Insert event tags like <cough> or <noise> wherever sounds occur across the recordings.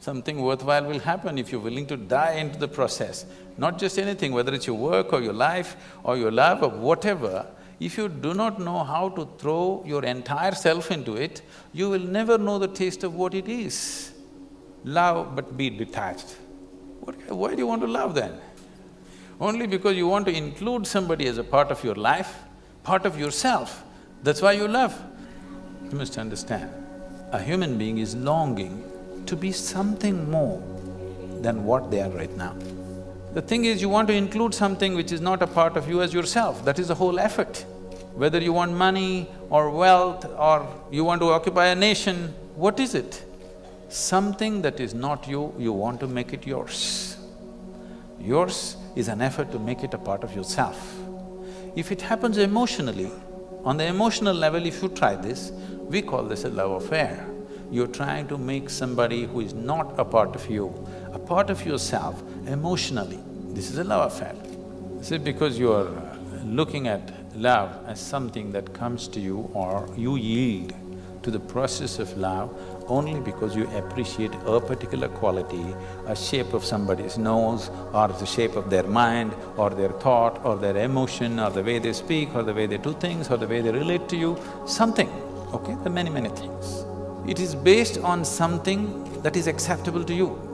something worthwhile will happen if you're willing to die into the process. Not just anything, whether it's your work or your life or your love or whatever, if you do not know how to throw your entire self into it, you will never know the taste of what it is. Love but be detached. What, why do you want to love then? Only because you want to include somebody as a part of your life, part of yourself, that's why you love. You must understand, a human being is longing to be something more than what they are right now. The thing is, you want to include something which is not a part of you as yourself, that is the whole effort. Whether you want money or wealth or you want to occupy a nation, what is it? Something that is not you, you want to make it yours. Yours is an effort to make it a part of yourself. If it happens emotionally, on the emotional level if you try this, we call this a love affair. You're trying to make somebody who is not a part of you, a part of yourself emotionally. This is a love affair. See, because you're uh, looking at love as something that comes to you or you yield to the process of love only because you appreciate a particular quality, a shape of somebody's nose or the shape of their mind or their thought or their emotion or the way they speak or the way they do things or the way they relate to you, something, okay? There are many, many things. It is based on something that is acceptable to you.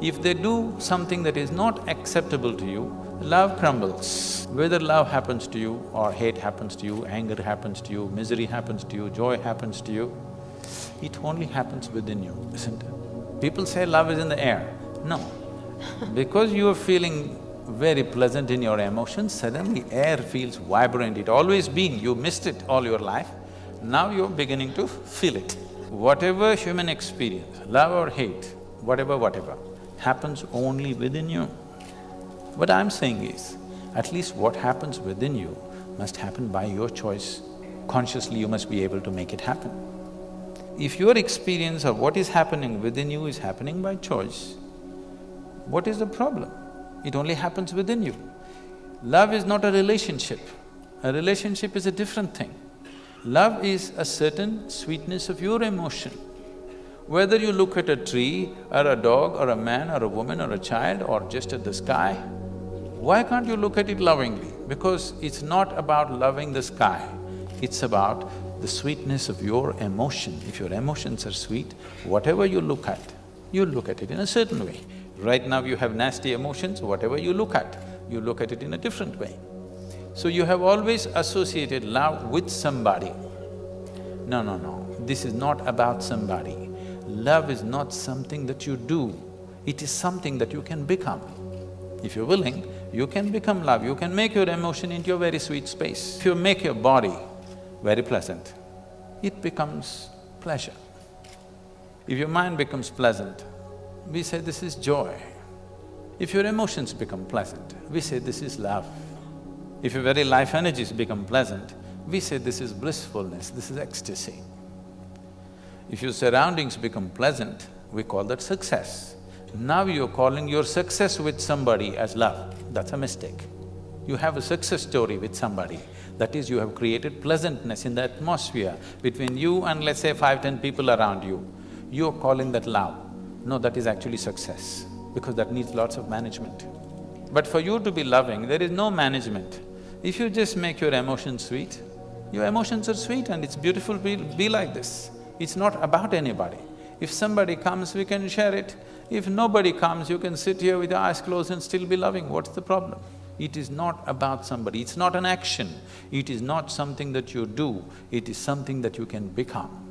If they do something that is not acceptable to you, love crumbles. Whether love happens to you or hate happens to you, anger happens to you, misery happens to you, joy happens to you, it only happens within you, isn't it? People say love is in the air. No. <laughs> because you are feeling very pleasant in your emotions, suddenly air feels vibrant, it always been, you missed it all your life, now you're beginning to feel it. Whatever human experience, love or hate, whatever, whatever, happens only within you. What I'm saying is, at least what happens within you must happen by your choice. Consciously you must be able to make it happen. If your experience of what is happening within you is happening by choice, what is the problem? It only happens within you. Love is not a relationship. A relationship is a different thing. Love is a certain sweetness of your emotion. Whether you look at a tree or a dog or a man or a woman or a child or just at the sky, why can't you look at it lovingly? Because it's not about loving the sky, it's about the sweetness of your emotion. If your emotions are sweet, whatever you look at, you look at it in a certain way. Right now you have nasty emotions, whatever you look at, you look at it in a different way. So you have always associated love with somebody. No, no, no, this is not about somebody. Love is not something that you do, it is something that you can become. If you're willing, you can become love, you can make your emotion into a very sweet space. If you make your body very pleasant, it becomes pleasure. If your mind becomes pleasant, we say this is joy. If your emotions become pleasant, we say this is love. If your very life energies become pleasant, we say this is blissfulness, this is ecstasy. If your surroundings become pleasant, we call that success. Now you're calling your success with somebody as love, that's a mistake. You have a success story with somebody, that is you have created pleasantness in the atmosphere between you and let's say five, ten people around you. You're calling that love. No, that is actually success, because that needs lots of management. But for you to be loving, there is no management. If you just make your emotions sweet, your emotions are sweet and it's beautiful be, be like this. It's not about anybody. If somebody comes, we can share it. If nobody comes, you can sit here with your eyes closed and still be loving, what's the problem? It is not about somebody, it's not an action, it is not something that you do, it is something that you can become.